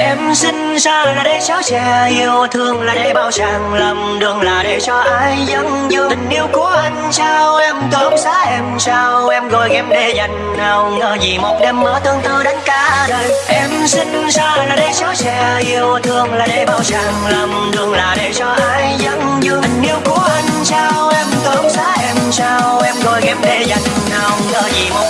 Em sinh ra là để chở che Yêu, thương là để bao chàng Lầm đường là để cho ai dẫn dương Tình yêu của anh trao, em tóm xá em trao. Em gọi em để dành nào, ngờ gì một đêm mơ tương tư đến cả đời. Em sinh ra là để chở che Yêu, thương là để bao chàng Lầm đường là để cho ai dẫn dương Tình yêu của anh trao, em tóm xá em trao. Em gọi em để dành nào, ngờ gì một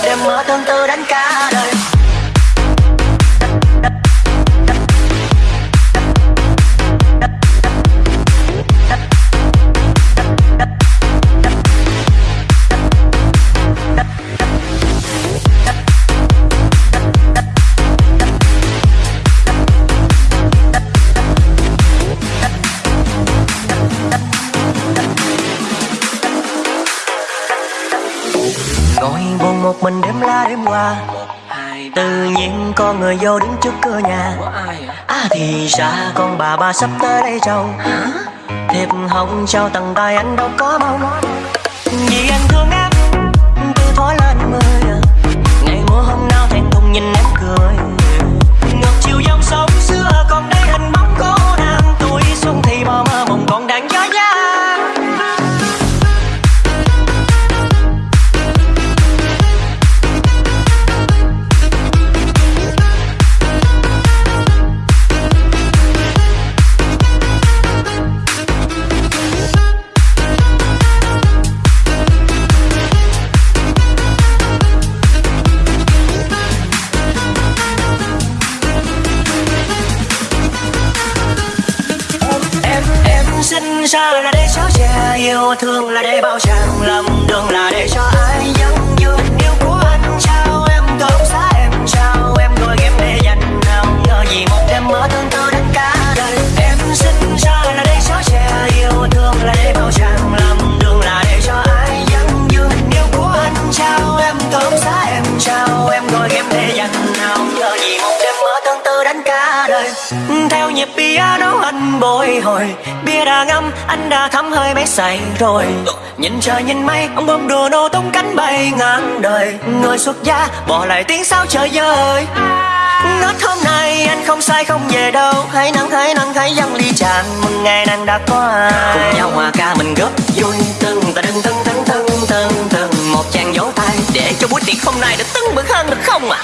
ngồi buồn một mình đêm la đêm qua tự nhiên có người vô đứng trước cửa nhà. À thì ra con bà bà sắp tới đây chồng. Thiệp hồng trao tầng tay anh đâu có mong vì anh thương em yêu thương là để bao chàng lòng. Nhịp piano anh bồi hồi. Bia đã ngâm, anh đã thấm hơi mấy say rồi. Nhìn trời nhìn mây, ông bông đùa nô tung cánh bay ngang đời. Người xuất gia, bỏ lại tiếng sao trời ơi Ngất hôm nay anh không sai, không về đâu. Hãy nắng hãy nắng hãy dâng ly tràn Mừng ngày nàng đã qua. Cùng nhau hòa ca mình góp vui. Từng ta đừng từng từng từng từng từng Một chàng vỗ tay Để cho buổi tiệc hôm nay được tưng bừng hơn được không ạ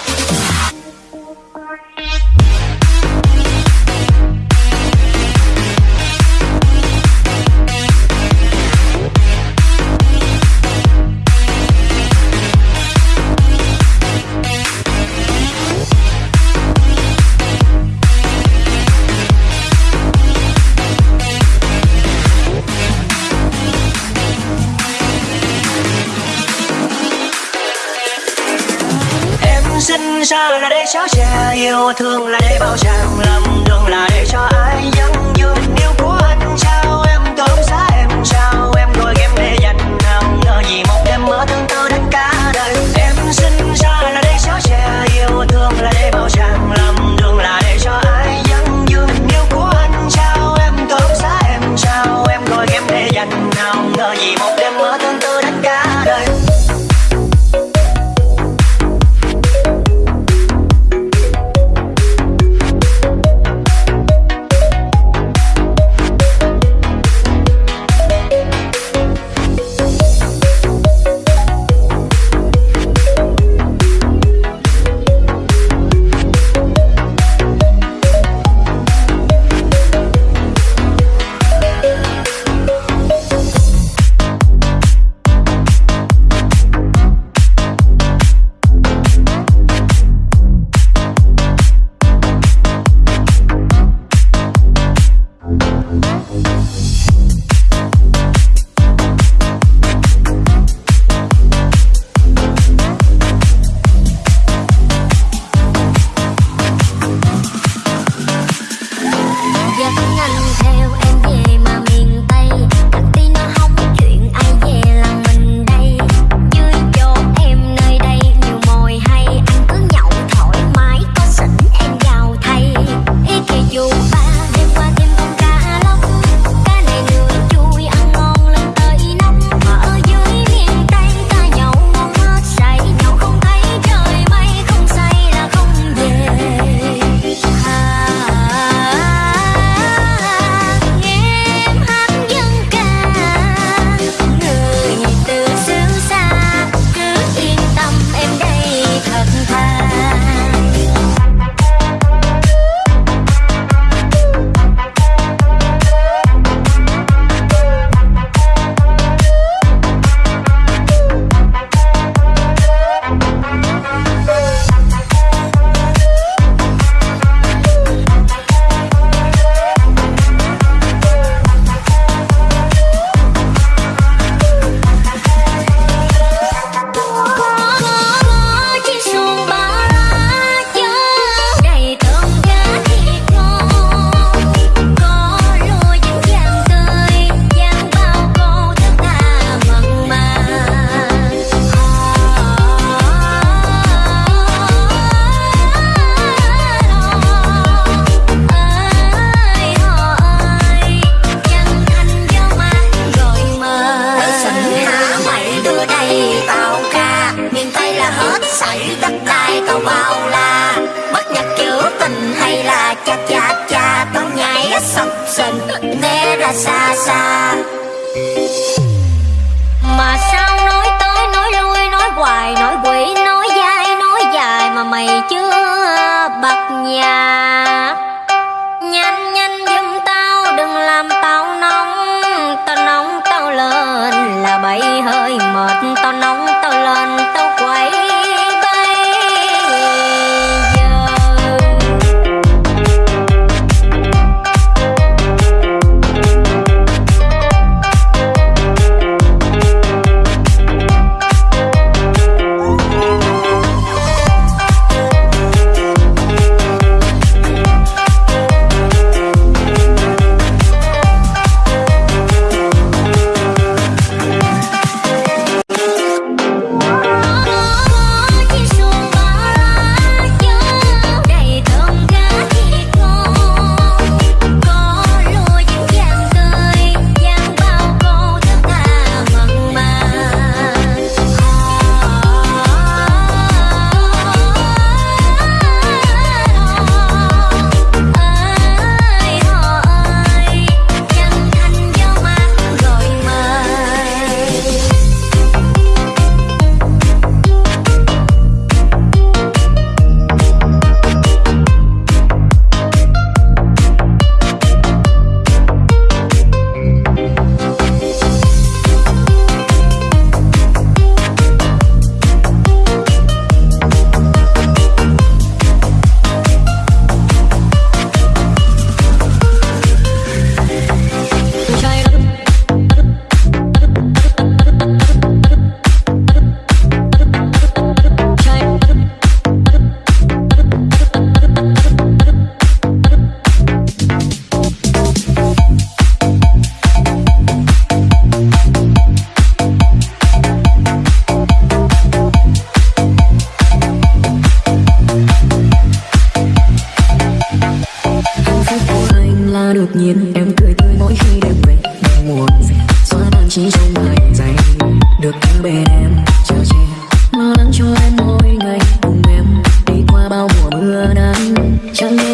Em sinh ra là để chở che Yêu, thương là để bao chàng Lầm đường là để cho ai xa xa. Mà sao nói tới nói lui, nói hoài, nói quỷ, nói dai, nói dài Mà mày chưa bật nhà. Nhanh nhanh giùm tao, đừng làm tao nóng. Tao nóng, tao lên là bậy hơi mệt, Tao nóng.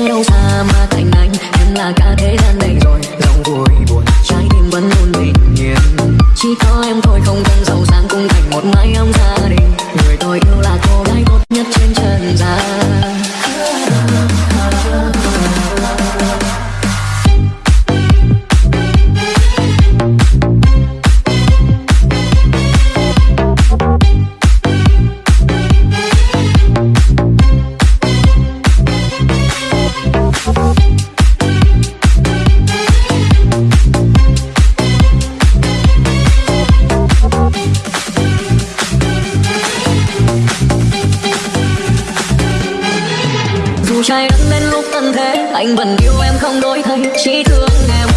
Đâu xa mà thành anh. Em là cả thế gian này dù trái đất đến lúc tận thế, anh vẫn yêu em không đổi thay. Chỉ thương em.